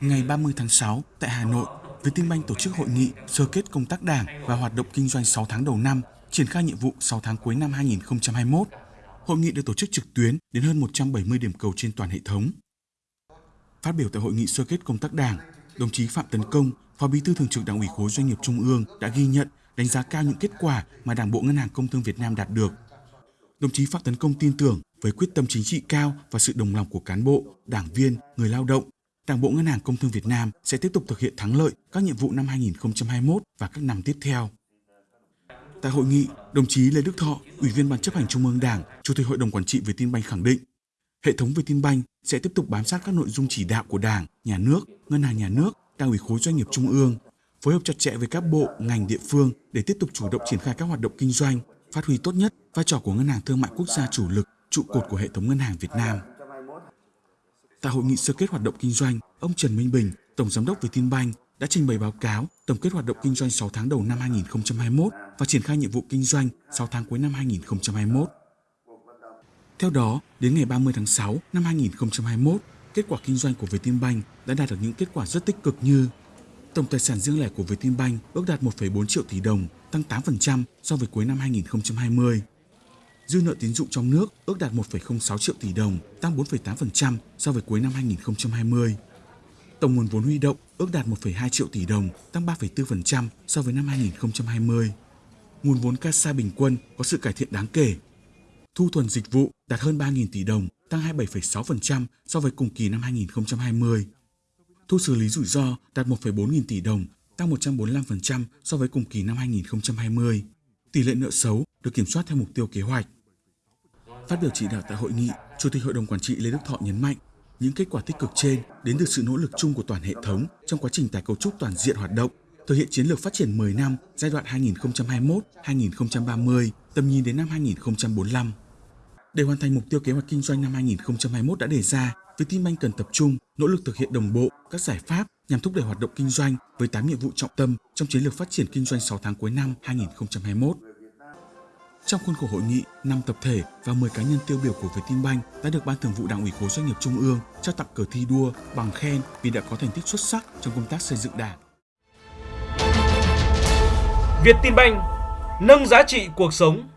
Ngày 30 tháng 6 tại Hà Nội, Vietinbank tổ chức hội nghị sơ kết công tác đảng và hoạt động kinh doanh 6 tháng đầu năm, triển khai nhiệm vụ 6 tháng cuối năm 2021. Hội nghị được tổ chức trực tuyến đến hơn 170 điểm cầu trên toàn hệ thống. Phát biểu tại hội nghị sơ kết công tác đảng, đồng chí Phạm Tấn Công, Phó Bí thư Thường trực Đảng ủy khối Doanh nghiệp Trung ương đã ghi nhận, đánh giá cao những kết quả mà Đảng bộ Ngân hàng Công thương Việt Nam đạt được. Đồng chí Phạm Tấn Công tin tưởng với quyết tâm chính trị cao và sự đồng lòng của cán bộ, đảng viên, người lao động, Đảng bộ Ngân hàng Công thương Việt Nam sẽ tiếp tục thực hiện thắng lợi các nhiệm vụ năm 2021 và các năm tiếp theo. Tại hội nghị, đồng chí Lê Đức Thọ, Ủy viên Ban chấp hành Trung ương Đảng, Chủ tịch Hội đồng Quản trị Vietinbank khẳng định, hệ thống Vietinbank sẽ tiếp tục bám sát các nội dung chỉ đạo của Đảng, Nhà nước, Ngân hàng Nhà nước, Đảng ủy khối doanh nghiệp Trung ương, phối hợp chặt chẽ với các bộ, ngành địa phương để tiếp tục chủ động triển khai các hoạt động kinh doanh, phát huy tốt nhất vai trò của Ngân hàng Thương mại Quốc gia chủ lực, trụ cột của hệ thống ngân hàng Việt Nam. Tại hội nghị sơ kết hoạt động kinh doanh, ông Trần Minh Bình, Tổng Giám đốc Vietinbank đã trình bày báo cáo tổng kết hoạt động kinh doanh 6 tháng đầu năm 2021 và triển khai nhiệm vụ kinh doanh 6 tháng cuối năm 2021. Theo đó, đến ngày 30 tháng 6 năm 2021, kết quả kinh doanh của Vietinbank đã đạt được những kết quả rất tích cực như tổng tài sản riêng lẻ của Vietinbank ước đạt 1,4 triệu tỷ đồng, tăng 8% so với cuối năm 2020 dư nợ tín dụng trong nước ước đạt 1,06 triệu tỷ đồng, tăng 4,8% so với cuối năm 2020. Tổng nguồn vốn huy động ước đạt 1,2 triệu tỷ đồng, tăng 3,4% so với năm 2020. Nguồn vốn CASA bình quân có sự cải thiện đáng kể. Thu thuần dịch vụ đạt hơn 3.000 tỷ đồng, tăng 27,6% so với cùng kỳ năm 2020. Thu xử lý rủi ro đạt 1,4 nghìn tỷ đồng, tăng 145% so với cùng kỳ năm 2020. Tỷ lệ nợ xấu được kiểm soát theo mục tiêu kế hoạch. Phát biểu chỉ đạo tại hội nghị, Chủ tịch Hội đồng Quản trị Lê Đức Thọ nhấn mạnh, những kết quả tích cực trên đến từ sự nỗ lực chung của toàn hệ thống trong quá trình tái cấu trúc toàn diện hoạt động, thực hiện chiến lược phát triển 10 năm giai đoạn 2021-2030, tầm nhìn đến năm 2045. Để hoàn thành mục tiêu kế hoạch kinh doanh năm 2021 đã đề ra, Vietinbank cần tập trung, nỗ lực thực hiện đồng bộ các giải pháp nhằm thúc đẩy hoạt động kinh doanh với 8 nhiệm vụ trọng tâm trong chiến lược phát triển kinh doanh 6 tháng cuối năm 2021. Trong khuôn khổ hội nghị, 5 tập thể và 10 cá nhân tiêu biểu của Vietinbank đã được Ban Thường vụ Đảng ủy khối doanh nghiệp Trung ương trao tặng cờ thi đua bằng khen vì đã có thành tích xuất sắc trong công tác xây dựng Đảng. Vietinbank nâng giá trị cuộc sống